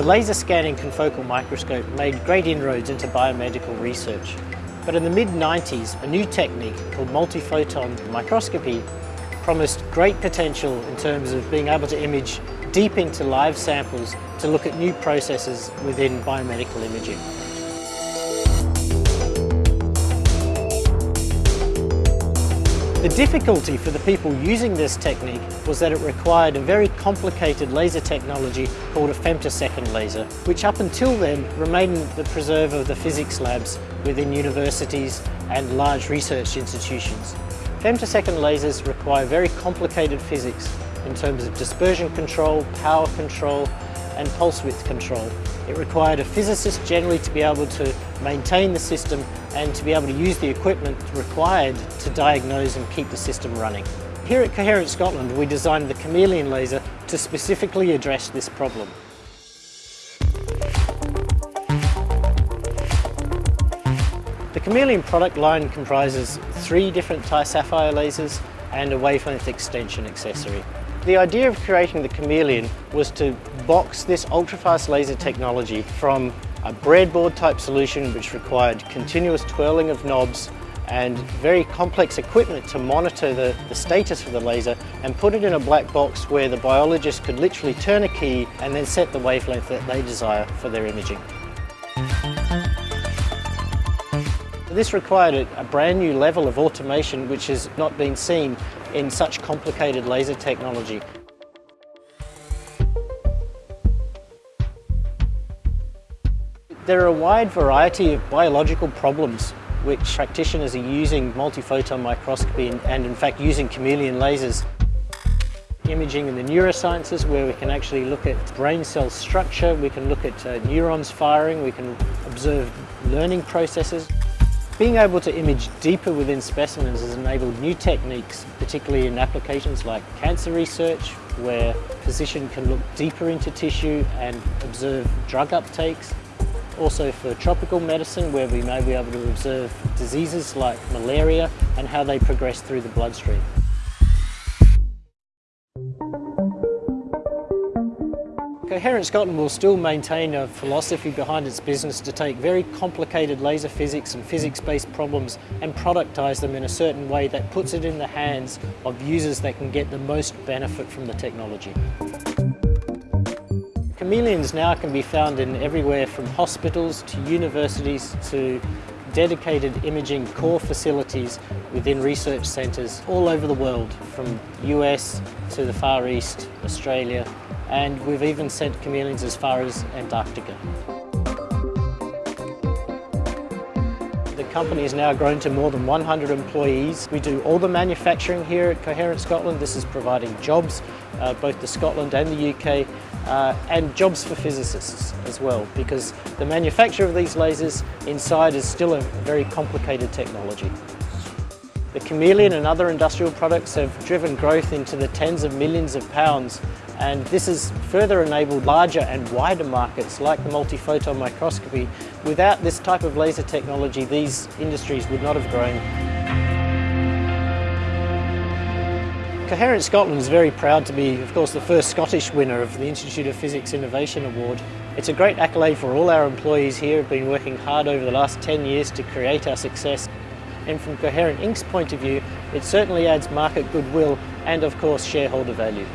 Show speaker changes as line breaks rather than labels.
The laser scanning confocal microscope made great inroads into biomedical research. But in the mid-90s, a new technique called multiphoton microscopy promised great potential in terms of being able to image deep into live samples to look at new processes within biomedical imaging. The difficulty for the people using this technique was that it required a very complicated laser technology called a femtosecond laser, which up until then remained the preserve of the physics labs within universities and large research institutions. Femtosecond lasers require very complicated physics in terms of dispersion control, power control and pulse width control. It required a physicist generally to be able to maintain the system and to be able to use the equipment required to diagnose and keep the system running. Here at Coherent Scotland we designed the Chameleon laser to specifically address this problem. The Chameleon product line comprises three different Ti Sapphire lasers and a wavelength extension accessory. The idea of creating the Chameleon was to box this ultrafast laser technology from a breadboard type solution which required continuous twirling of knobs and very complex equipment to monitor the, the status of the laser and put it in a black box where the biologist could literally turn a key and then set the wavelength that they desire for their imaging. This required a, a brand new level of automation which has not been seen in such complicated laser technology. There are a wide variety of biological problems which practitioners are using multiphoton microscopy and, in fact using chameleon lasers. Imaging in the neurosciences where we can actually look at brain cell structure, we can look at uh, neurons firing, we can observe learning processes. Being able to image deeper within specimens has enabled new techniques, particularly in applications like cancer research, where a physician can look deeper into tissue and observe drug uptakes. Also for tropical medicine, where we may be able to observe diseases like malaria and how they progress through the bloodstream. Coherent Scotland will still maintain a philosophy behind its business to take very complicated laser physics and physics-based problems and productise them in a certain way that puts it in the hands of users that can get the most benefit from the technology. Chameleons now can be found in everywhere from hospitals to universities to dedicated imaging core facilities within research centres all over the world, from US to the Far East, Australia, and we've even sent chameleons as far as Antarctica. Company has now grown to more than 100 employees. We do all the manufacturing here at Coherent Scotland. This is providing jobs, uh, both to Scotland and the UK, uh, and jobs for physicists as well, because the manufacture of these lasers inside is still a very complicated technology. The Chameleon and other industrial products have driven growth into the tens of millions of pounds and this has further enabled larger and wider markets like the multiphoton microscopy. Without this type of laser technology, these industries would not have grown. Coherent Scotland is very proud to be, of course, the first Scottish winner of the Institute of Physics Innovation Award. It's a great accolade for all our employees here who have been working hard over the last 10 years to create our success. And from Coherent Inc.'s point of view, it certainly adds market goodwill and, of course, shareholder value.